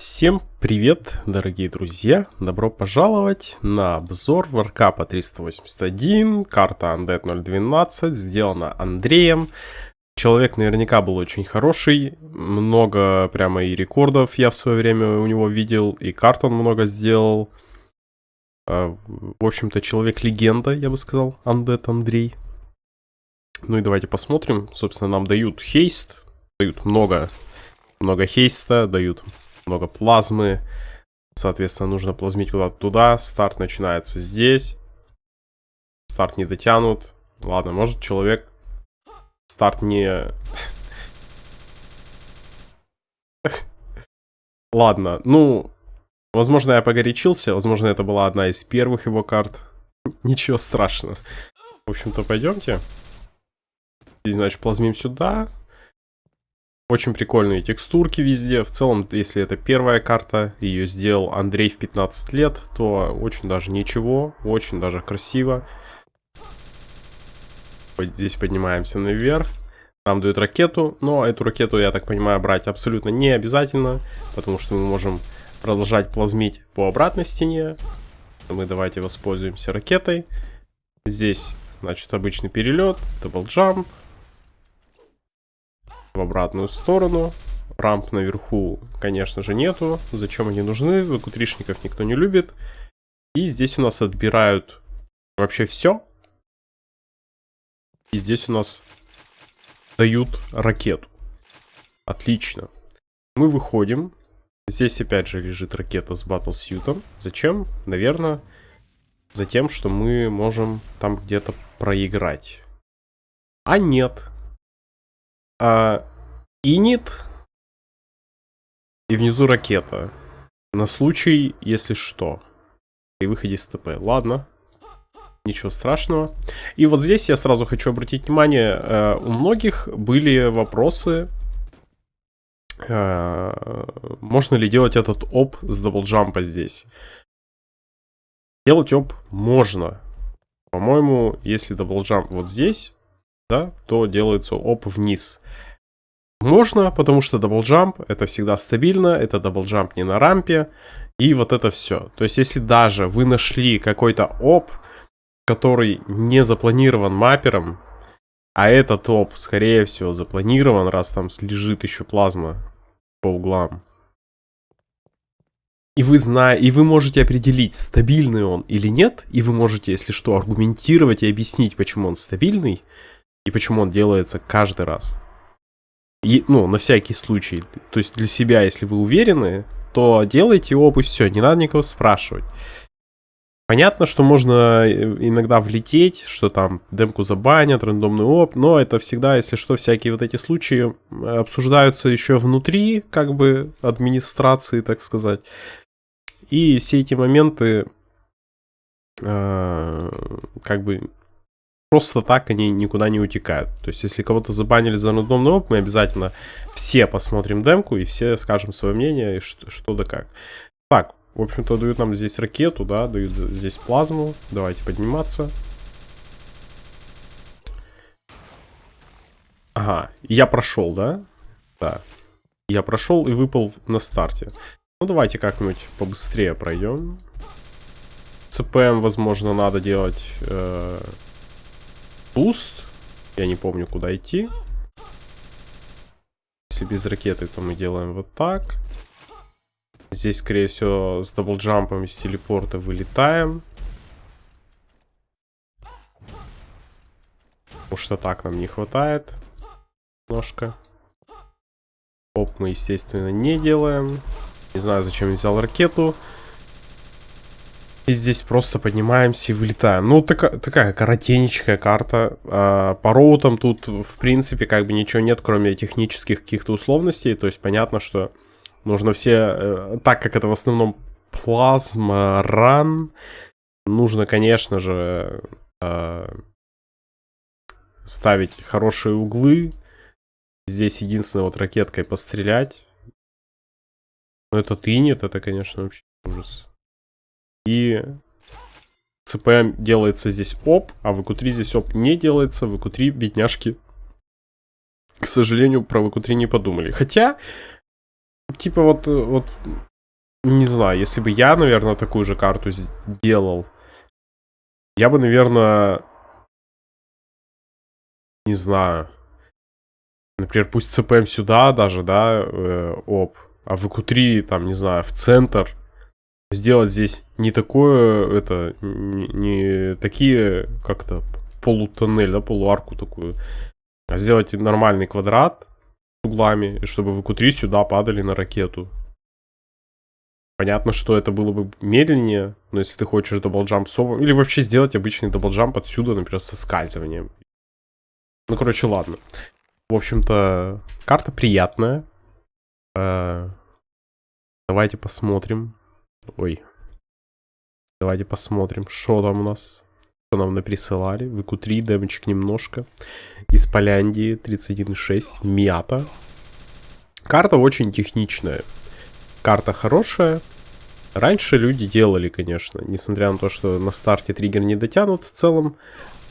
Всем привет, дорогие друзья! Добро пожаловать на обзор Warcraft 381, карта Undead 012, сделана Андреем. Человек наверняка был очень хороший, много прямо и рекордов я в свое время у него видел, и карт он много сделал. А, в общем-то, человек-легенда, я бы сказал, Undead Андрей. Ну и давайте посмотрим. Собственно, нам дают хейст, дают много, много хейста, дают много плазмы. Соответственно, нужно плазмить куда-то туда. Старт начинается здесь. Старт не дотянут. Ладно, может человек... Старт не... Ладно, ну... Возможно, я погорячился. Возможно, это была одна из первых его карт. Ничего страшного. В общем-то, пойдемте. Здесь, значит, плазмим сюда. Очень прикольные текстурки везде. В целом, если это первая карта, ее сделал Андрей в 15 лет, то очень даже ничего, очень даже красиво. Вот здесь поднимаемся наверх. Нам дают ракету, но эту ракету, я так понимаю, брать абсолютно не обязательно, потому что мы можем продолжать плазмить по обратной стене. Мы давайте воспользуемся ракетой. Здесь, значит, обычный перелет, double jump, в обратную сторону. Рамп наверху, конечно же, нету. Зачем они нужны? VQ3 шников никто не любит. И здесь у нас отбирают вообще все. И здесь у нас дают ракету. Отлично. Мы выходим. Здесь опять же лежит ракета с батлсьютом. Зачем? Наверное, за тем, что мы можем там где-то проиграть. А нет. А, инит. И внизу ракета. На случай, если что. При выходе из ТП. Ладно. Ничего страшного. И вот здесь я сразу хочу обратить внимание. Э, у многих были вопросы. Э, можно ли делать этот OB с double jump а здесь? Делать OB можно. По-моему, если double jump вот здесь, да, то делается OB вниз. Можно, потому что double jump это всегда стабильно, это double jump не на рампе, и вот это все. То есть, если даже вы нашли какой-то OB, который не запланирован mapper ом, а этот оп, скорее всего, запланирован, раз там лежит еще плазма по углам. И вы знаете, и вы можете определить, стабильный он или нет, и вы можете, если что, аргументировать и объяснить, почему он стабильный, и почему он делается каждый раз. И, ну, на всякий случай. То есть для себя, если вы уверены, то делайте и все, не надо никого спрашивать. Понятно, что можно э, иногда влететь, что там демку забанят, рандомный оп, но это всегда, если что, всякие вот эти случаи обсуждаются еще внутри, как бы, администрации, так сказать. И все эти моменты, э, как бы, просто так они никуда не утекают. То есть, если кого-то забанили за рандомный оп, мы обязательно все посмотрим демку и все скажем свое мнение, что, что да как. Так, в общем-то, дают нам здесь ракету, да, дают здесь плазму. Давайте подниматься. Ага, я прошел, да? Да. Я прошел и выпал на старте. Ну, давайте как-нибудь побыстрее пройдем. CPM, возможно, надо делать... Э boost. Я не помню, куда идти. Если без ракеты, то мы делаем вот так. Здесь, скорее всего, с double jump ом из телепорта вылетаем. Потому что так нам не хватает. Немножко. OB, мы, естественно, не делаем. Не знаю, зачем я взял ракету. И здесь просто поднимаемся и вылетаем. Ну, така, такая коротенечкая карта. А, по route ам тут, в принципе, как бы ничего нет, кроме технических каких-то условностей. То есть понятно, что нужно все... Э, так как это в основном плазма, ран, нужно, конечно же, э, ставить хорошие углы. Здесь единственное вот ракеткой пострелять. Но это тынет, это, конечно, вообще ужас. И ЦПМ делается здесь оп, а в ВК3 здесь оп не делается. В ВК3 бедняжки, к сожалению, про ВК3 не подумали. Хотя, Типа вот, вот, не знаю, если бы я, наверное, такую же карту сделал, я бы, наверное, не знаю, например, пусть ЦПМ сюда даже, да, э, оп, а в q там, не знаю, в центр, сделать здесь не такое, это, не, не такие, как-то, полутоннель, да, полуарку такую, а сделать нормальный квадрат с углами, чтобы VQ сюда падали на ракету. Понятно, что это было бы медленнее, но если ты хочешь double jump с или вообще сделать обычный double jump отсюда, например, со скальзыванием. Ну, короче, ладно. В общем-то, карта приятная. Э, давайте посмотрим. Ой. Давайте посмотрим, что там у нас. Что нам наприсылали. ВК-3, дэмэчик немножко. Из Поляндии 31.6. Мята. Карта очень техничная. Карта хорошая. Раньше люди делали, конечно. Несмотря на то, что на старте триггер не дотянут в целом.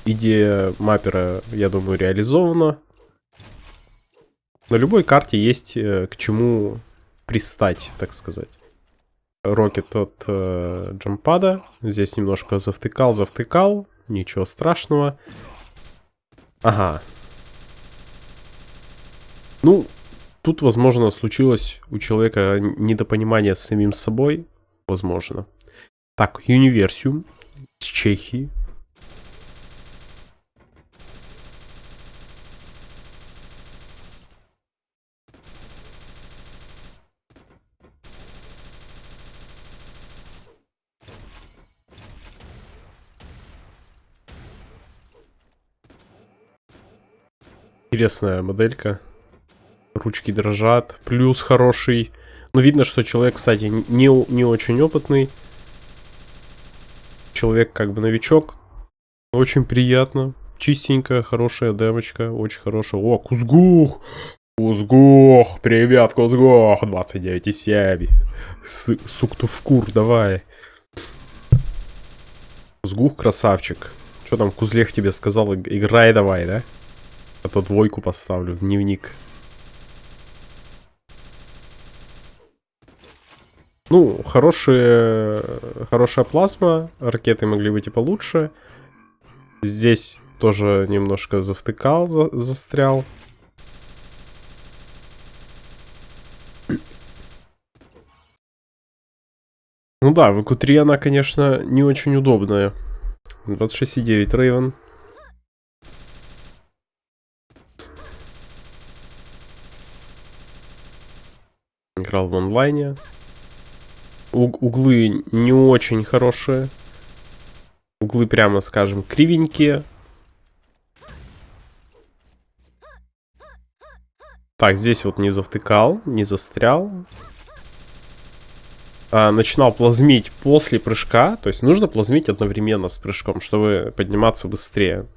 Идея маппера, я думаю, реализована. На любой карте есть э, к чему пристать, так сказать. Рокет от э, джампада. Здесь немножко завтыкал, завтыкал. Ничего страшного. Ага. Ну, тут, возможно, случилось у человека недопонимание с самим собой. Возможно. Так, Универсиум с Чехии. Интересная моделька. Ручки дрожат. Плюс хороший. Ну, видно, что человек, кстати, не, не очень опытный. Человек как бы новичок. Очень приятно. Чистенькая, хорошая демочка. Очень хорошая. О, Кузгух! Кузгух! Привет, Кузгух! 29,7. Суктувкур, давай. Кузгух, красавчик. Что там Кузлех тебе сказал? Играй давай, да? А то двойку поставлю в дневник. Ну, хорошие, хорошая плазма. Ракеты могли быть и получше. Здесь тоже немножко завтыкал, за, застрял. Ну да, в q она, конечно, не очень удобная. 26,9 Рейвен. Играл в онлайне. У углы не очень хорошие. Углы, прямо скажем, кривенькие. Так, здесь вот не завтыкал, не застрял. А, начинал плазмить после прыжка. То есть нужно плазмить одновременно с прыжком, чтобы подниматься быстрее.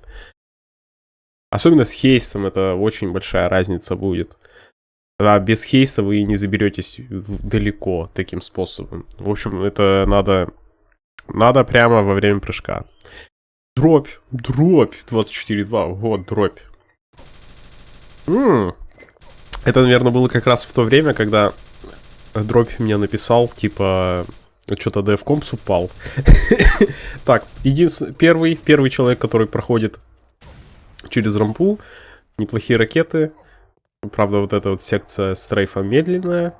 Особенно с хейстом это очень большая разница будет. А без хейста вы не заберетесь далеко таким способом. В общем, это надо, надо прямо во время прыжка. Дробь, дробь, 24.2, вот, дробь. М -м. Это, наверное, было как раз в то время, когда дробь мне написал, типа, что-то DevComps упал. так, единственный, первый, первый человек, который проходит через рампу, неплохие ракеты, Правда, вот эта вот секция стрейфа медленная.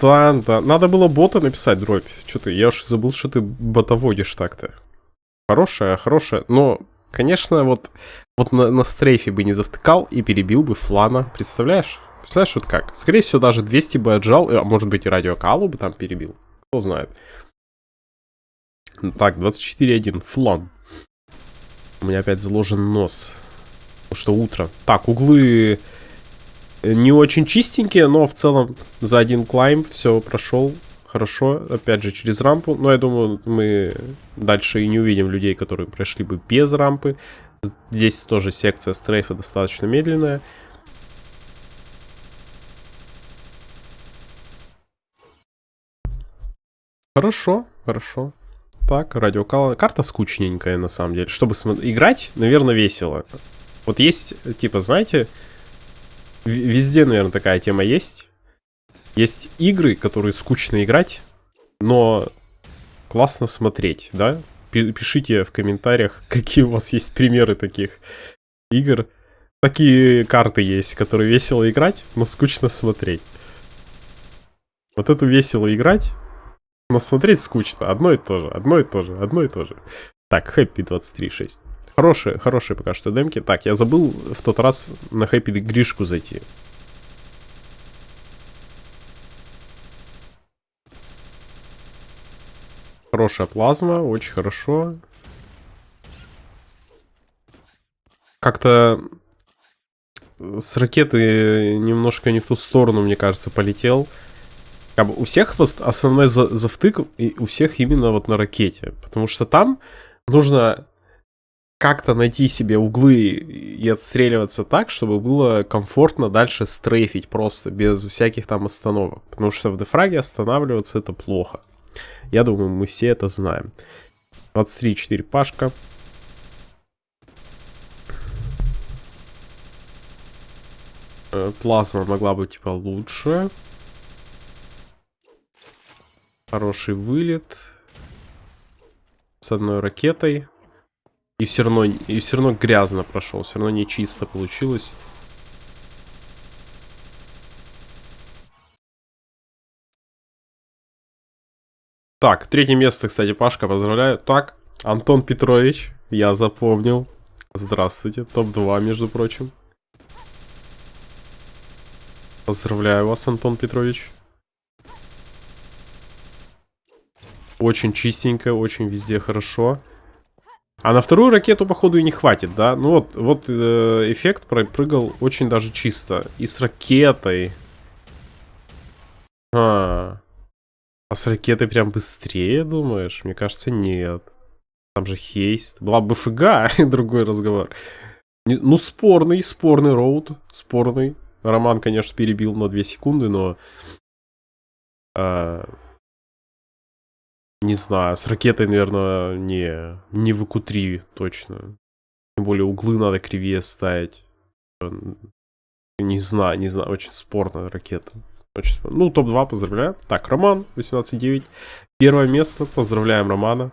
Да, да. Надо было бота написать, дробь. Что ты, я уж забыл, что ты ботоводишь так-то. Хорошая, хорошая. Но, конечно, вот, вот на, на стрейфе бы не завтыкал и перебил бы флана. Представляешь? Представляешь, вот как? Скорее всего, даже 200 бы отжал, а может быть и радиокалу бы там перебил. Кто знает. Так, 24.1. Флан. У меня опять заложен нос что утро. Так, углы не очень чистенькие, но в целом за один клайм все прошел хорошо. Опять же, через рампу. Но я думаю, мы дальше и не увидим людей, которые прошли бы без рампы. Здесь тоже секция стрейфа достаточно медленная. Хорошо, хорошо. Так, радиокал. Карта скучненькая, на самом деле. Чтобы играть, наверное, весело. Вот есть, типа, знаете, везде, наверное, такая тема есть. Есть игры, которые скучно играть, но классно смотреть, да? Пишите в комментариях, какие у вас есть примеры таких игр. Такие карты есть, которые весело играть, но скучно смотреть. Вот эту весело играть, но смотреть скучно. Одно и то же, одно и то же, одно и то же. Так, Happy 23.6. Хорошие, хорошие пока что демки. Так, я забыл в тот раз на Happy Гришку зайти. Хорошая плазма, очень хорошо. Как-то с ракеты немножко не в ту сторону, мне кажется, полетел. Как бы у всех основной завтык и у всех именно вот на ракете. Потому что там нужно как-то найти себе углы и отстреливаться так, чтобы было комфортно дальше стрейфить просто, без всяких там остановок. Потому что в дефраге останавливаться это плохо. Я думаю, мы все это знаем. 23-4 пашка. Э, плазма могла быть типа лучше. Хороший вылет. С одной ракетой. И все равно, и все равно грязно прошел. Все равно не чисто получилось. Так, третье место, кстати, Пашка, поздравляю. Так, Антон Петрович, я запомнил. Здравствуйте, топ-2, между прочим. Поздравляю вас, Антон Петрович. Очень чистенько, очень везде хорошо. А на вторую ракету, походу, и не хватит, да? Ну вот, вот э, эффект пропрыгал очень даже чисто. И с ракетой. А, а с ракетой прям быстрее, думаешь? Мне кажется, нет. Там же хейст. Была бы ФГ, другой разговор. Ну, спорный, спорный роут. Спорный. Роман, конечно, перебил на 2 секунды, но... А, не знаю, с ракетой, наверное, не, не в q точно. Тем более углы надо кривее ставить. Не знаю, не знаю, очень спорная ракета. Очень спорная. Ну, топ-2 поздравляю. Так, Роман, 18.9. Первое место, поздравляем Романа.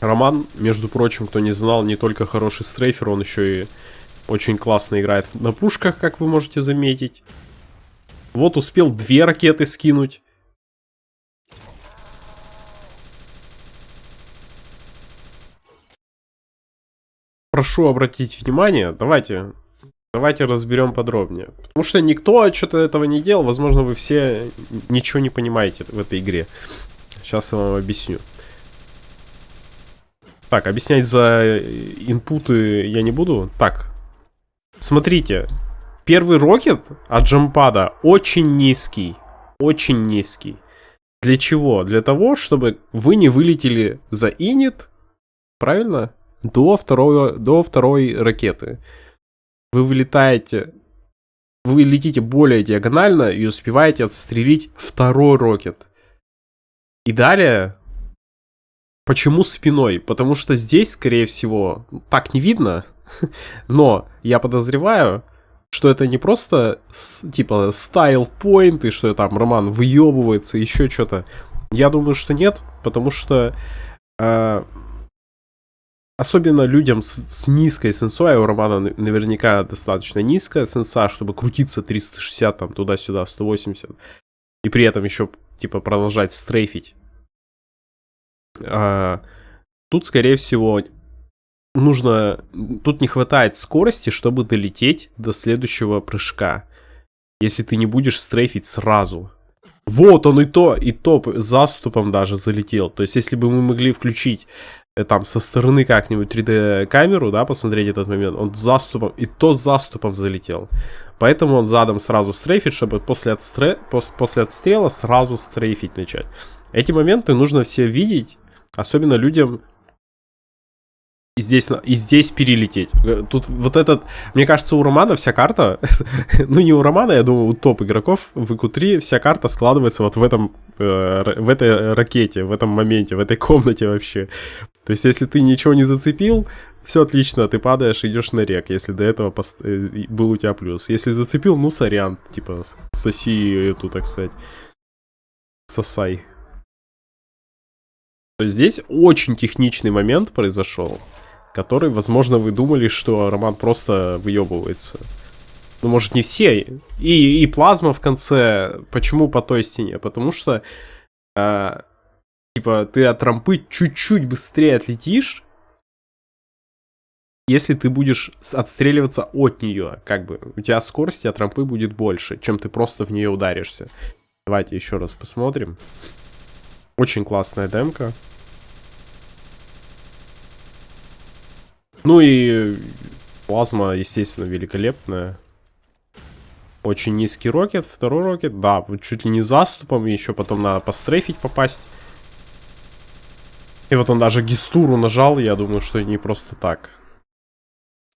Роман, между прочим, кто не знал, не только хороший стрейфер, он еще и очень классно играет на пушках, как вы можете заметить. Вот успел две ракеты скинуть. Прошу обратить внимание, давайте, давайте разберем подробнее. Потому что никто что-то этого не делал, возможно, вы все ничего не понимаете в этой игре. Сейчас я вам объясню. Так, объяснять за инпуты я не буду. Так, смотрите. Первый рокет от джампада очень низкий. Очень низкий. Для чего? Для того, чтобы вы не вылетели за инит. Правильно? До, второй, до второй ракеты. Вы вылетаете, вы летите более диагонально и успеваете отстрелить второй рокет. И далее, почему спиной? Потому что здесь, скорее всего, так не видно, но я подозреваю, что это не просто типа стайл point и что там Роман выебывается, еще что-то. Я думаю, что нет, потому что э, Особенно людям с, с низкой сенсой, а у Романа наверняка достаточно низкая сенса, чтобы крутиться 360 там туда-сюда, 180. И при этом еще, типа, продолжать стрейфить. А, тут, скорее всего, нужно... Тут не хватает скорости, чтобы долететь до следующего прыжка. Если ты не будешь стрейфить сразу. Вот он и то, и то заступом даже залетел. То есть, если бы мы могли включить Э, там со стороны как-нибудь 3D камеру, да, посмотреть этот момент, он заступом, и то заступом залетел. Поэтому он задом сразу стрейфит, чтобы после, отстре... после отстрела сразу стрейфить начать. Эти моменты нужно все видеть, особенно людям, и здесь, и здесь перелететь. Э, тут вот этот, мне кажется, у Романа вся карта, ну не у Романа, я думаю, у топ игроков в ИК-3 вся карта складывается вот в этом, э, в этой ракете, в этом моменте, в этой комнате вообще. То есть, если ты ничего не зацепил, все отлично, ты падаешь, идешь на рек, если до этого пост... Э, был у тебя плюс. Если зацепил, ну сорян, типа соси эту, так сказать, сосай. То есть здесь очень техничный момент произошел, который, возможно, вы думали, что Роман просто выебывается. Ну, может, не все. И, и плазма в конце. Почему по той стене? Потому что, э, типа, ты от рампы чуть-чуть быстрее отлетишь, если ты будешь отстреливаться от нее, как бы, у тебя скорости от рампы будет больше, чем ты просто в нее ударишься. Давайте еще раз посмотрим. Очень классная демка. Ну и плазма, естественно, великолепная. Очень низкий рокет, второй рокет, да, чуть ли не заступом, еще потом надо пострейфить попасть. И вот он даже гистуру нажал, я думаю, что не просто так.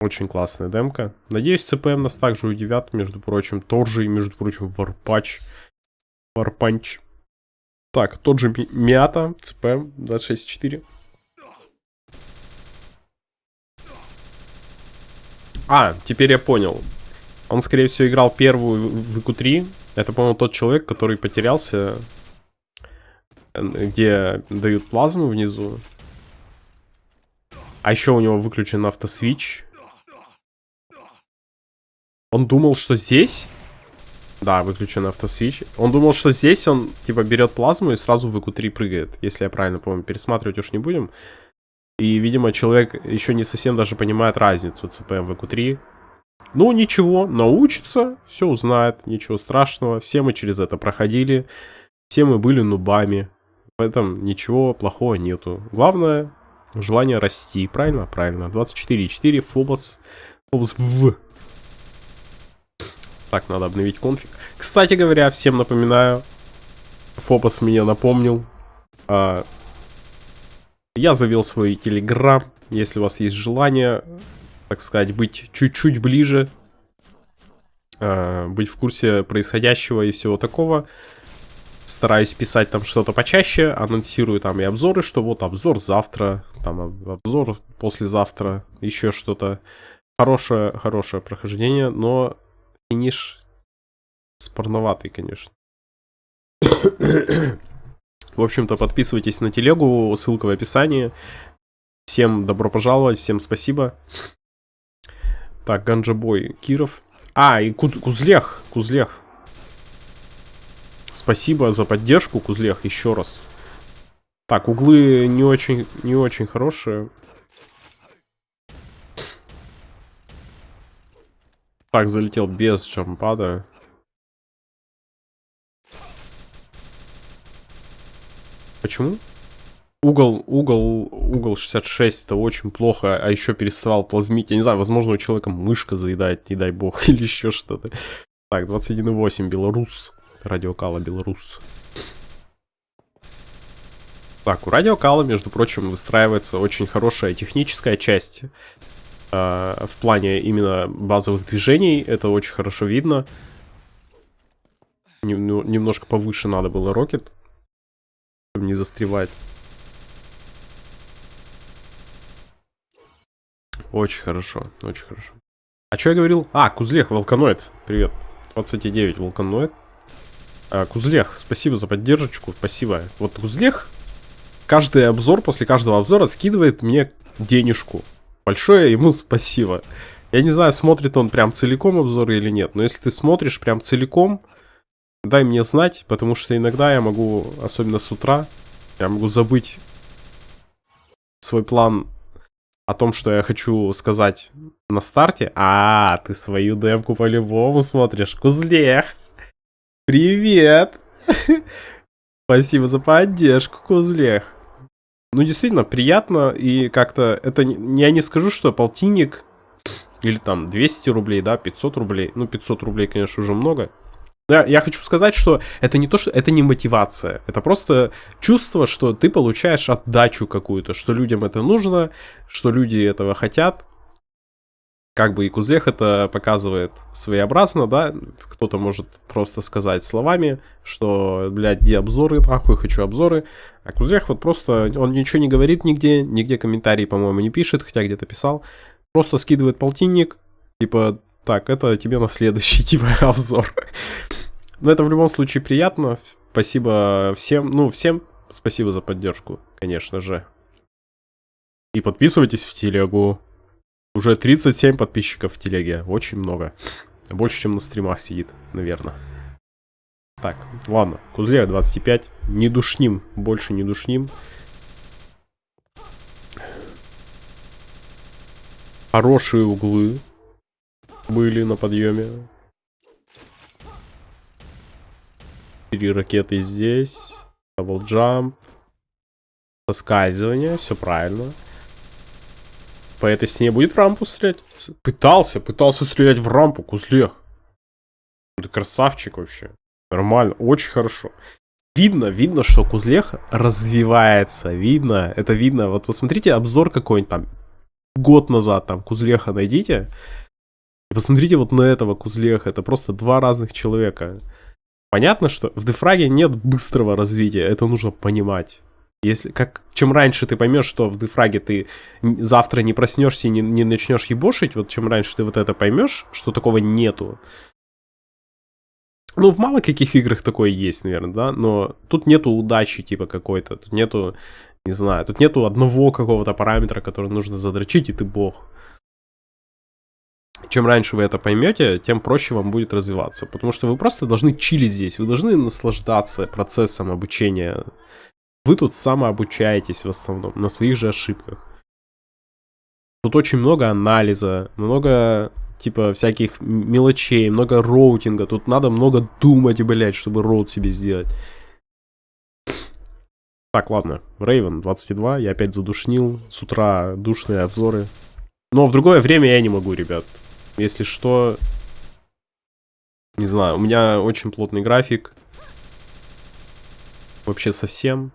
Очень классная демка. Надеюсь, ЦПМ нас также удивят, между прочим. Тоже и, между прочим, Варпач. Варпанч. Так, тот же Миата, CPM 26.4. А, теперь я понял. Он, скорее всего, играл первую VQ3. Это, по-моему, тот человек, который потерялся, где дают плазму внизу. А еще у него выключен autoswitch. Он думал, что здесь... Да, выключен автосвич. Он думал, что здесь он, типа, берет плазму и сразу в ИКУ-3 прыгает. Если я правильно помню. Пересматривать уж не будем. И, видимо, человек еще не совсем даже понимает разницу CPM в EQ3. Ну, ничего, научится, все узнает, ничего страшного. Все мы через это проходили, все мы были нубами. В этом ничего плохого нету. Главное, желание расти, правильно? Правильно. 24.4, Фобос. Фобос в. Так, надо обновить конфиг. Кстати говоря, всем напоминаю, Фобос меня напомнил. А, я завел свой телеграм. Если у вас есть желание, так сказать, быть чуть-чуть ближе, э, быть в курсе происходящего и всего такого, стараюсь писать там что-то почаще, анонсирую там и обзоры, что вот обзор завтра, там обзор послезавтра, еще что-то. Хорошее, хорошее прохождение, но финиш спорноватый, конечно. В общем-то, подписывайтесь на телегу, ссылка в описании. Всем добро пожаловать, всем спасибо. Так, Ганджабой, Киров. А, и Кузлех, Кузлех. Спасибо за поддержку, Кузлех, еще раз. Так, углы не очень, не очень хорошие. Так, залетел без джампада. Почему? Угол, угол, угол 66 это очень плохо, а еще переставал плазмить. Я не знаю, возможно, у человека мышка заедает, не дай бог, или еще что-то. Так, 21.8, Белорус. Радиокала Белорус. Так, у радиокала, между прочим, выстраивается очень хорошая техническая часть. Э, в плане именно базовых движений. Это очень хорошо видно. Нем немножко повыше надо было рокет не застревать. Очень хорошо, очень хорошо. А что я говорил? А, Кузлех, Волканоид. Привет. 29, Волканоид. А, Кузлех, спасибо за поддержку, спасибо. Вот Кузлех каждый обзор, после каждого обзора скидывает мне денежку. Большое ему спасибо. Я не знаю, смотрит он прям целиком обзоры или нет, но если ты смотришь прям целиком, дай мне знать, потому что иногда я могу, особенно с утра, я могу забыть свой план о том, что я хочу сказать на старте. А, ты свою демку по-любому смотришь. Кузлех! Привет! Спасибо за поддержку, Кузлех. Ну, действительно, приятно и как-то... Это я не скажу, что полтинник или там 200 рублей, да, 500 рублей. Ну, 500 рублей, конечно, уже много. Я, я хочу сказать, что это не то, что это не мотивация. Это просто чувство, что ты получаешь отдачу какую-то, что людям это нужно, что люди этого хотят. как бы и Кузлех это показывает своеобразно, да, кто-то может просто сказать словами, что, блядь, где обзоры, нахуй, хочу обзоры, а Кузлех вот просто, он ничего не говорит нигде, нигде комментарии, по-моему, не пишет, хотя где-то писал, просто скидывает полтинник, типа, так, это тебе на следующий, типа, обзор. Но это в любом случае приятно, спасибо всем, ну, всем спасибо за поддержку, конечно же. И подписывайтесь в телегу. Уже 37 подписчиков в телеге. Очень много. Больше, чем на стримах сидит, наверное. Так, ладно. Кузлея 25. Не душним. Больше не душним. Хорошие углы были на подъеме. Три ракеты здесь. Даблджамп. Соскальзывание. Все правильно. По этой стене будет в рампу стрелять? Пытался, пытался стрелять в рампу, Кузлех. Ты красавчик вообще. Нормально, очень хорошо. Видно, видно, что Кузлех развивается. Видно, это видно. Вот посмотрите обзор какой-нибудь там год назад, там, Кузлеха найдите. И посмотрите вот на этого Кузлеха. Это просто два разных человека. Понятно, что в дефраге нет быстрого развития. Это нужно понимать. Если, как, чем раньше ты поймешь, что в дефраге ты завтра не проснешься и не, не начнешь ебошить, вот чем раньше ты вот это поймешь, что такого нету. Ну, в мало каких играх такое есть, наверное, да, но тут нету удачи, типа, какой-то, тут нету, не знаю, тут нету одного какого-то параметра, который нужно задрочить, и ты бог. Чем раньше вы это поймете, тем проще вам будет развиваться, потому что вы просто должны чилить здесь, вы должны наслаждаться процессом обучения вы тут самообучаетесь в основном на своих же ошибках. Тут очень много анализа, много типа всяких мелочей, много роутинга. Тут надо много думать, блять, чтобы роут себе сделать. Так, ладно. Рейвен 22, я опять задушнил. С утра душные обзоры. Но в другое время я не могу, ребят. Если что... Не знаю, у меня очень плотный график. Вообще совсем.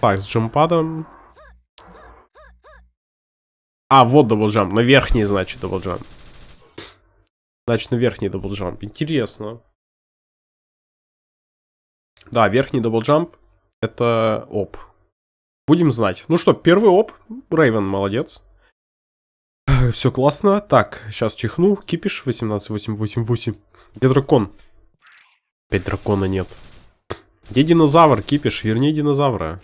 Так, с jump pad ом. А, вот double jump. На верхний, значит, double jump. Значит, на верхний double jump. Интересно. Да, верхний double jump это оп. Будем знать. Ну что, первый оп. Рейвен молодец. Все классно. Так, сейчас чихну. Кипиш 18888. Где дракон? Опять дракона нет. Где динозавр, кипиш? Верни динозавра.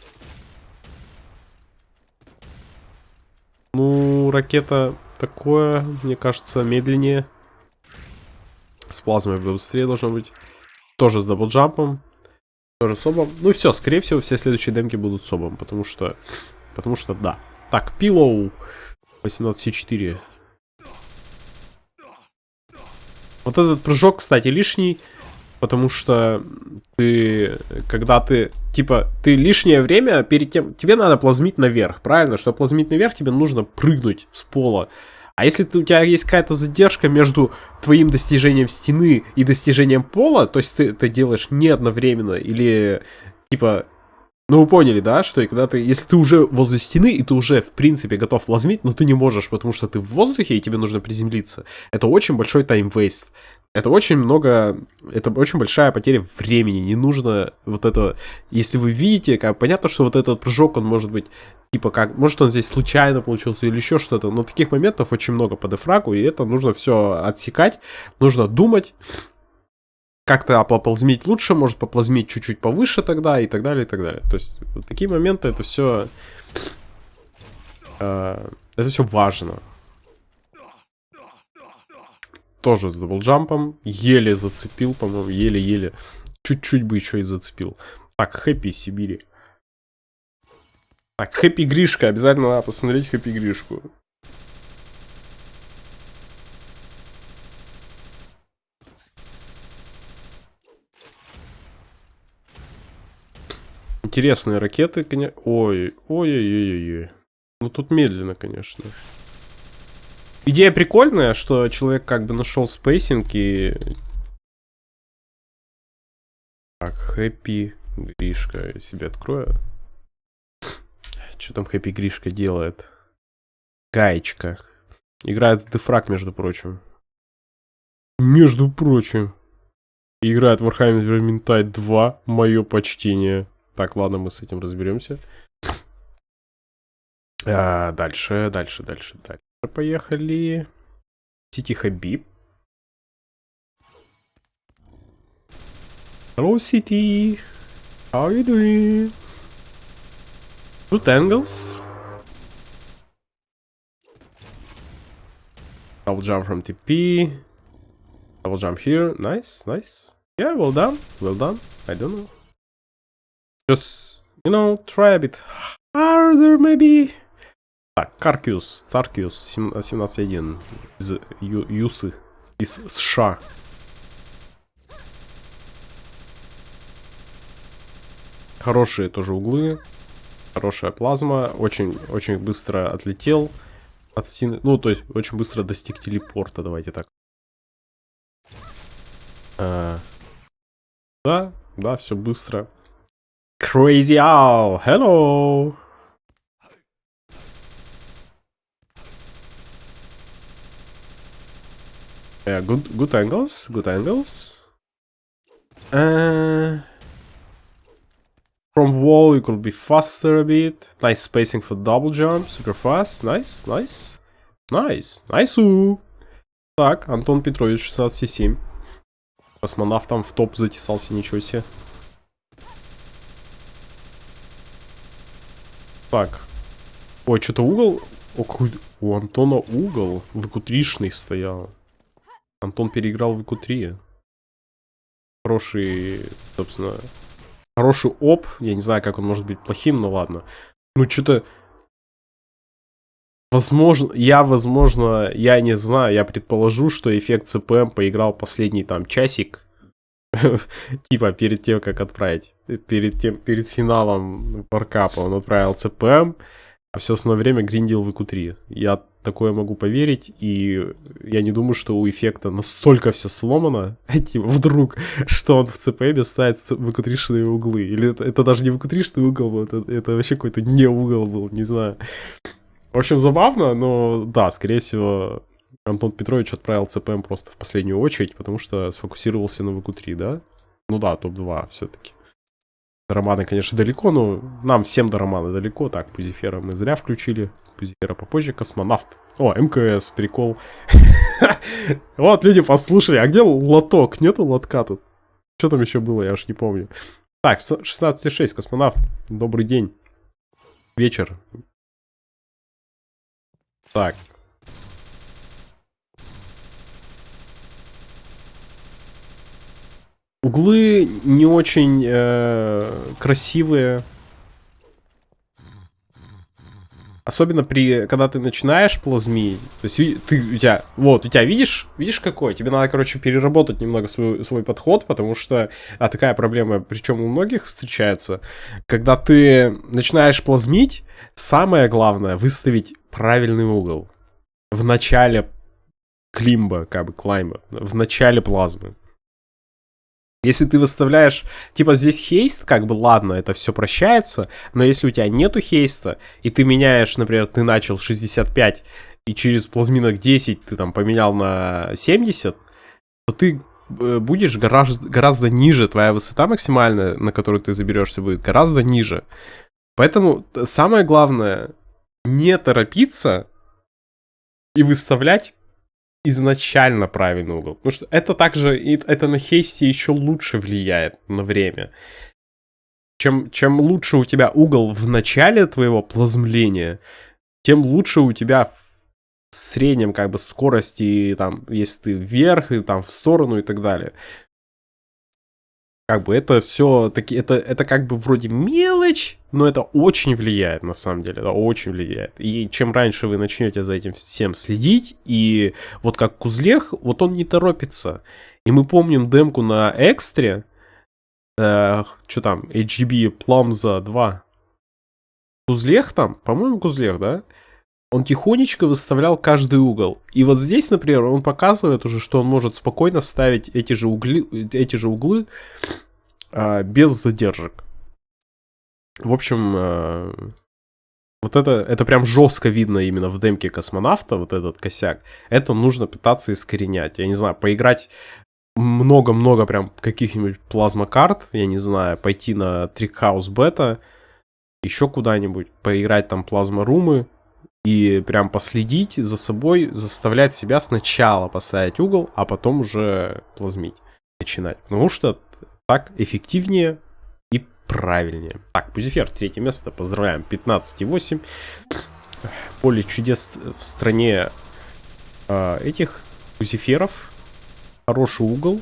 Ну, ракета такое, мне кажется, медленнее. С плазмой быстрее должно быть. Тоже с даблджампом. Тоже с обом. Ну все, скорее всего, все следующие демки будут с обом, потому что... Потому что да. Так, пилоу. 18,4. Вот этот прыжок, кстати, лишний потому что ты, когда ты, типа, ты лишнее время перед тем, тебе надо плазмить наверх, правильно? Чтобы плазмить наверх, тебе нужно прыгнуть с пола. А если ты, у тебя есть какая-то задержка между твоим достижением стены и достижением пола, то есть ты это делаешь не одновременно, или, типа, ну вы поняли, да, что и когда ты, если ты уже возле стены, и ты уже, в принципе, готов лазмить, но ты не можешь, потому что ты в воздухе, и тебе нужно приземлиться, это очень большой тайм-вейст это очень много, это очень большая потеря времени, не нужно вот это, если вы видите, как понятно, что вот этот прыжок, он может быть, типа как, может он здесь случайно получился или еще что-то, но таких моментов очень много по дефрагу, и это нужно все отсекать, нужно думать, как-то поползмить лучше, может поплазмить чуть-чуть повыше тогда, и так далее, и так далее. То есть, вот такие моменты, это все, э, это все важно тоже с даблджампом. Еле зацепил, по-моему, еле-еле. Чуть-чуть бы еще и зацепил. Так, Happy Сибири. Так, Happy Гришка. Обязательно надо посмотреть Happy Гришку. Интересные ракеты, конечно. Ой, ой-ой-ой-ой. Ну тут медленно, конечно. Идея прикольная, что человек как бы нашел spacing и... Так, Хэппи Гришка. Я себе открою. Что там Хэппи Гришка делает? Гаечка. Играет в Дефраг, между прочим. Между прочим. Играет в Warhammer Vermintide 2. Мое почтение. Так, ладно, мы с этим разберемся. А, дальше, дальше, дальше, дальше. Поехали. Сити Хабиб. Hello, City. How are you doing? Good angles. Double jump from TP. Double jump here. Nice, nice. Yeah, well done. Well done. I don't know. Just, you know, try a bit harder, maybe. Так, Каркиус, Царкиус, 17.1 из Ю Юсы, из США. Хорошие тоже углы, хорошая плазма, очень, очень быстро отлетел от стены, ну, то есть очень быстро достиг телепорта, давайте так. А, да, да, все быстро. Crazy Owl, hello! Yeah, good, good angles, good angles. Uh, from wall you could be faster a bit. Nice spacing for double jump, super fast. Nice, nice. Nice, nice. -у. Так, Антон Петрович, 16,7. Космонавтом в топ затесался, ничего себе. Так. Ой, что-то угол... О, какой... У Антона угол выкутришный стоял. Антон переиграл в ИКУ-3. Хороший, собственно, хороший оп. Я не знаю, как он может быть плохим, но ладно. Ну, что-то... Возможно, я, возможно, я не знаю, я предположу, что эффект ЦПМ поиграл последний там часик, типа перед тем, как отправить, перед тем, перед финалом варкапа он отправил ЦПМ, а все основное время гриндил в ИКУ-3. Я такое могу поверить, и я не думаю, что у эффекта настолько все сломано, типа, вдруг, что он в CPM ставит выкутришные углы. Или это, это даже не выкутришный угол был, это, это вообще какой-то не угол был, не знаю. В общем, забавно, но да, скорее всего, Антон Петрович отправил CPM просто в последнюю очередь, потому что сфокусировался на ВК-3, да? Ну да, топ-2 все-таки. Романы, конечно, далеко, но нам всем до романа далеко. Так, Пузифера мы зря включили. Пузифера попозже. Космонавт. О, МКС, прикол. Вот, люди послушали. А где лоток? Нету лотка тут? Что там еще было, я уж не помню. Так, 16.6, космонавт. Добрый день. Вечер. Так, Углы не очень э, красивые. Особенно при, когда ты начинаешь плазмить. То есть ты, у тебя, вот, у тебя, видишь, видишь какой? Тебе надо, короче, переработать немного свой, свой подход, потому что, а такая проблема, причем у многих встречается, когда ты начинаешь плазмить, самое главное, выставить правильный угол. В начале климба, как бы, клаймба, в начале плазмы. Если ты выставляешь, типа здесь хейст, как бы ладно, это все прощается, но если у тебя нету хейста, и ты меняешь, например, ты начал 65, и через плазминок 10 ты там поменял на 70, то ты э, будешь гораздо, гораздо ниже, твоя высота максимальная, на которую ты заберешься, будет гораздо ниже. Поэтому самое главное, не торопиться и выставлять изначально правильный угол. Потому что это также, это на хейсте еще лучше влияет на время. Чем, чем лучше у тебя угол в начале твоего плазмления, тем лучше у тебя в среднем как бы скорости, там, если ты вверх и там в сторону и так далее как бы это все таки это это как бы вроде мелочь, но это очень влияет на самом деле, это очень влияет. И чем раньше вы начнете за этим всем следить, и вот как Кузлех, вот он не торопится. И мы помним демку на экстре, э, что там, HGB Plumza 2. Кузлех там, по-моему, Кузлех, да? Он тихонечко выставлял каждый угол. И вот здесь, например, он показывает уже, что он может спокойно ставить эти же, угли, эти же углы а, без задержек. В общем, а, Вот это, это прям жестко видно именно в демке космонавта, вот этот косяк. Это нужно пытаться искоренять. Я не знаю, поиграть много-много прям каких-нибудь плазмокарт, я не знаю, пойти на Trickhouse Beta, еще куда-нибудь, поиграть там плазморумы и прям последить за собой, заставлять себя сначала поставить угол, а потом уже плазмить, начинать. Потому что так эффективнее и правильнее. Так, Пузифер, третье место, поздравляем, 15,8. Поле чудес в стране э, этих Пузиферов. Хороший угол.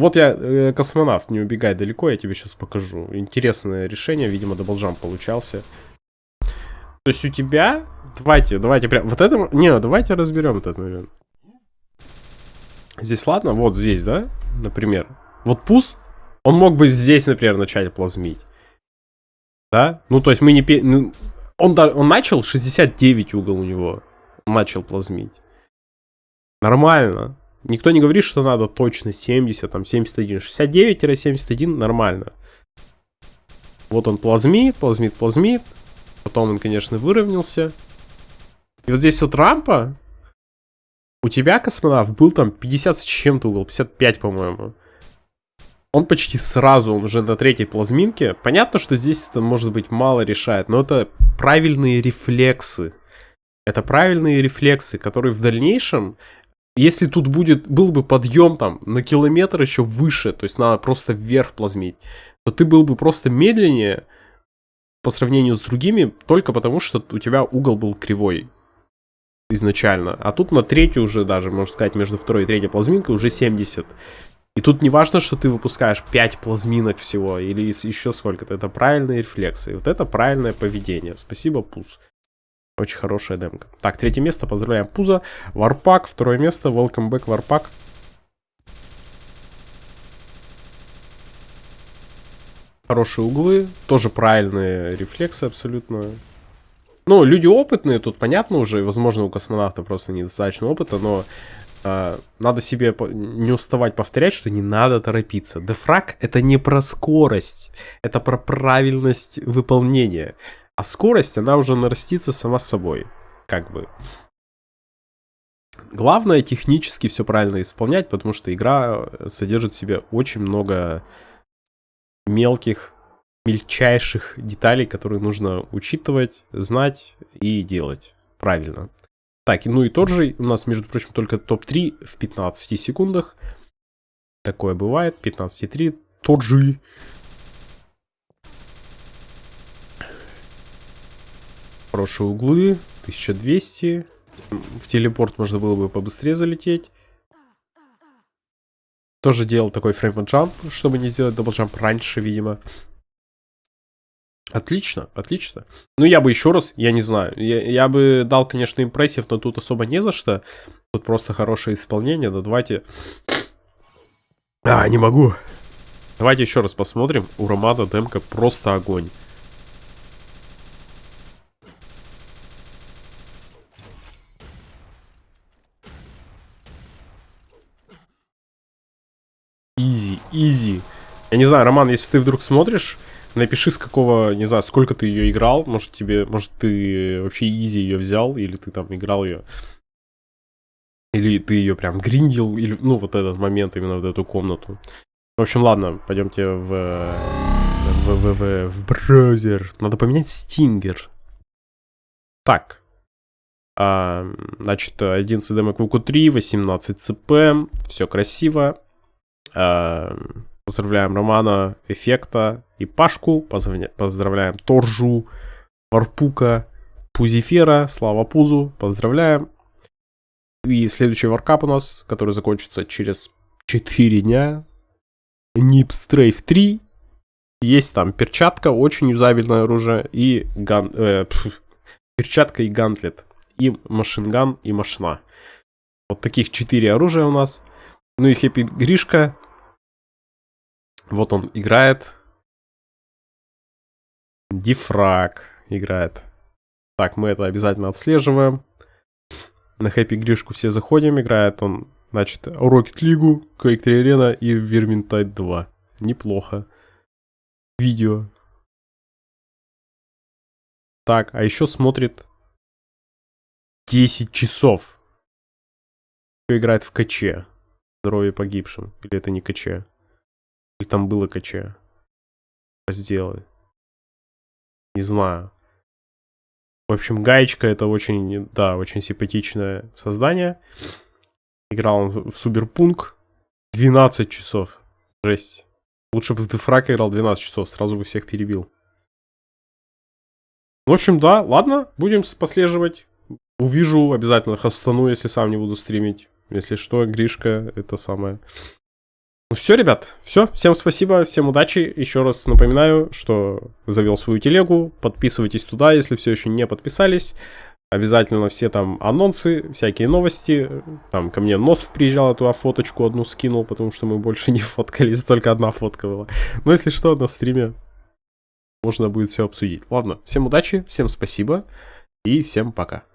Вот я, э, космонавт, не убегай далеко, я тебе сейчас покажу. Интересное решение, видимо, даблджам получался. То есть у тебя... Давайте, давайте прям... Вот это... Не, давайте разберем этот момент. Здесь ладно? Вот здесь, да? Например. Вот пус, он мог бы здесь, например, начать плазмить. Да? Ну, то есть мы не... Ну, он, он начал 69 угол у него. начал плазмить. Нормально. Никто не говорит, что надо точно 70, там 71. 69-71 нормально. Вот он плазмит, плазмит, плазмит. Потом он, конечно, выровнялся. И вот здесь вот рампа. У тебя, космонавт, был там 50 с чем-то угол, 55, по-моему. Он почти сразу, он уже на третьей плазминке. Понятно, что здесь это, может быть, мало решает, но это правильные рефлексы. Это правильные рефлексы, которые в дальнейшем если тут будет, был бы подъем там на километр еще выше, то есть надо просто вверх плазмить, то ты был бы просто медленнее по сравнению с другими, только потому что у тебя угол был кривой изначально. А тут на третью уже даже, можно сказать, между второй и третьей плазминкой уже 70. И тут не важно, что ты выпускаешь 5 плазминок всего или еще сколько-то. Это правильные рефлексы. Вот это правильное поведение. Спасибо, Пуз. Очень хорошая демка. Так, третье место, поздравляем Пуза. Варпак, второе место, welcome back, Варпак. Хорошие углы, тоже правильные рефлексы абсолютно. Ну, люди опытные, тут понятно уже, возможно, у космонавта просто недостаточно опыта, но э, надо себе не уставать повторять, что не надо торопиться. Дефраг это не про скорость, это про правильность выполнения. А скорость, она уже нарастится сама собой. Как бы. Главное технически все правильно исполнять, потому что игра э, содержит в себе очень много мелких, мельчайших деталей, которые нужно учитывать, знать и делать правильно. Так, ну и тот же, у нас, между прочим, только топ-3 в 15 секундах. Такое бывает, 15,3. Тот же Хорошие углы. 1200. В телепорт можно было бы побыстрее залететь. Тоже делал такой frame jump, чтобы не сделать double jump раньше, видимо. Отлично, отлично. Ну, я бы еще раз, я не знаю, я, я бы дал, конечно, impressive, но тут особо не за что. Тут просто хорошее исполнение, но давайте... А, не могу. Давайте еще раз посмотрим. У Романа демка просто огонь. Изи. Я не знаю, Роман, если ты вдруг смотришь, напиши с какого, не знаю, сколько ты ее играл. Может тебе, может ты вообще изи ее взял, или ты там играл ее. Или ты ее прям гриндил, или, ну, вот этот момент, именно в эту комнату. В общем, ладно, пойдемте в, в, в, в, в браузер. Надо поменять стингер. Так. А, значит, 11 DMQ Q3, 18 CP, все красиво. Эм, поздравляем Романа, Эффекта и Пашку. Поздравляем Торжу, Варпука, Пузифера, Слава Пузу. Поздравляем. И следующий варкап у нас, который закончится через 4 дня. Нип Стрейф 3. Есть там перчатка, очень юзабельное оружие. И ган... Э, пф, перчатка и гантлет. И машинган, и машина. Вот таких 4 оружия у нас. Ну и Хэппи Гришка. Вот он играет. Дифраг играет. Так, мы это обязательно отслеживаем. На Хэппи Гришку все заходим. Играет он, значит, Rocket League, Quake 3 Arena и Vermintide 2. Неплохо. Видео. Так, а еще смотрит 10 часов. Кто играет в КЧ. Здоровье погибшим. Или это не КЧ? Или там было КЧ? Разделы. Не знаю. В общем, Гаечка это очень, да, очень симпатичное создание. Играл он в Суберпунк 12 часов. Жесть. Лучше бы в Дефрак играл 12 часов, сразу бы всех перебил. В общем, да, ладно, будем послеживать. Увижу, обязательно хастану, если сам не буду стримить. Если что, Гришка, это самое. Ну все, ребят, все. Всем спасибо, всем удачи. Еще раз напоминаю, что завел свою телегу. Подписывайтесь туда, если все еще не подписались. Обязательно все там анонсы, всякие новости. Там ко мне Носов приезжал, эту фоточку одну скинул, потому что мы больше не фоткались, только одна фотка была. Но если что, на стриме можно будет все обсудить. Ладно, всем удачи, всем спасибо и всем пока.